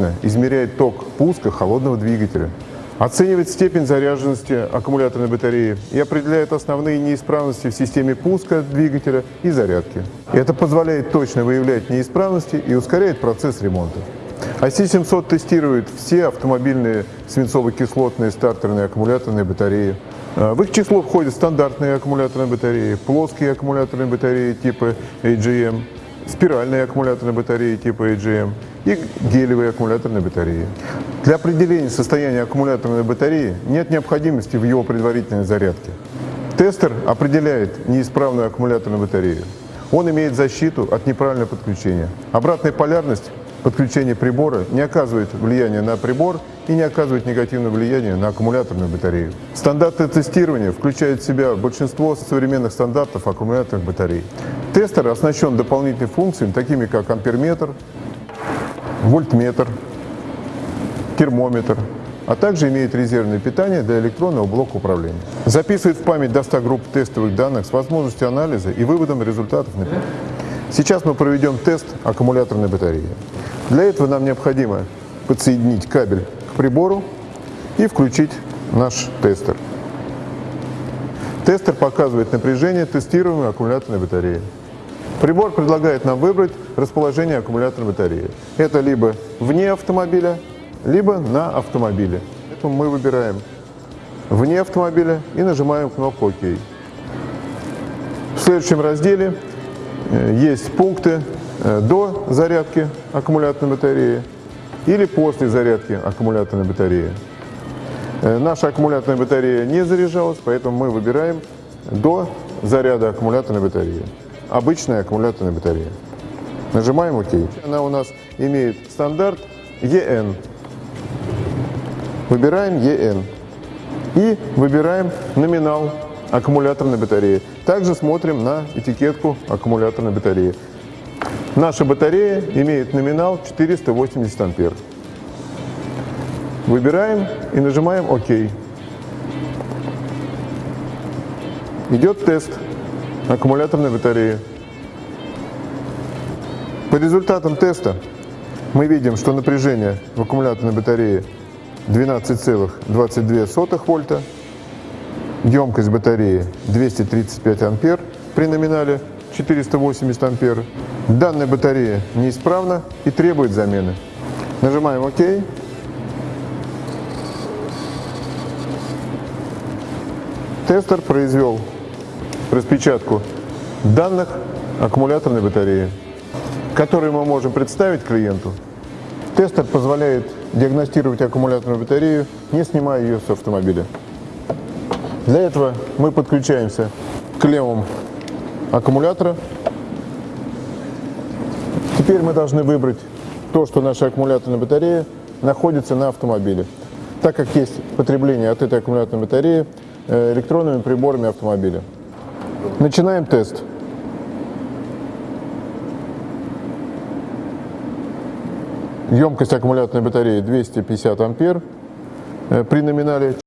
точно измеряет ток пуска холодного двигателя, оценивает степень заряженности аккумуляторной батареи и определяет основные неисправности в системе пуска двигателя и зарядки. Это позволяет точно выявлять неисправности и ускоряет процесс ремонта. IC700 тестирует все автомобильные свинцово-кислотные стартерные аккумуляторные батареи. А, В их число входят стандартные аккумуляторные батареи, плоские аккумуляторные батареи типа AGM, спиральные аккумуляторные батареи типа AGM и гелевые аккумуляторные батареи. Для определения состояния аккумуляторной батареи нет необходимости в его предварительной зарядке. Тестер определяет неисправную аккумуляторную батарею. Он имеет защиту от неправильного подключения. Обратная полярность подключения прибора не оказывает влияния на прибор и не оказывает негативного влияния на аккумуляторную батарею. Стандарты тестирования включают в себя большинство современных стандартов аккумуляторных батарей. Тестер оснащен дополнительными функциями, такими как амперметр, вольтметр, термометр, а также имеет резервное питание для электронного блока управления. Записывает в память до 100 групп тестовых данных с возможностью анализа и выводом результатов Сейчас мы проведем тест аккумуляторной батареи. Для этого нам необходимо подсоединить кабель к прибору и включить наш тестер. Тестер показывает напряжение тестируемой аккумуляторной батареи. Прибор предлагает нам выбрать расположение аккумуляторной батареи. Это либо вне автомобиля, либо на автомобиле. Поэтому мы выбираем вне автомобиля и нажимаем кнопку ОК. В следующем разделе э, есть пункты э, до зарядки аккумуляторной батареи или после зарядки аккумуляторной батареи. Э, наша аккумуляторная батарея не заряжалась, поэтому мы выбираем до заряда аккумуляторной батареи. Обычная аккумуляторная батарея. Нажимаем ОК. Она у нас имеет стандарт EN. Выбираем EN. И выбираем номинал аккумуляторной батареи. Также смотрим на этикетку аккумуляторной батареи. Наша батарея имеет номинал 480 ампер. Выбираем и нажимаем ОК. Идет тест аккумуляторной батареи. По результатам теста мы видим, что напряжение в аккумуляторной батарее 12,22 вольта, емкость батареи 235 ампер при номинале 480 ампер. Данная батарея неисправна и требует замены. Нажимаем ОК. Тестер произвел распечатку данных аккумуляторной батареи, которые мы можем представить клиенту. Тестер позволяет диагностировать аккумуляторную батарею, не снимая ее с автомобиля. Для этого мы подключаемся к левому аккумулятора. Теперь мы должны выбрать то, что наша аккумуляторная батарея находится на автомобиле. Так как есть потребление от этой аккумуляторной батареи э, электронными приборами автомобиля. Начинаем тест. Емкость аккумуляторной батареи 250 ампер. Э, при номинале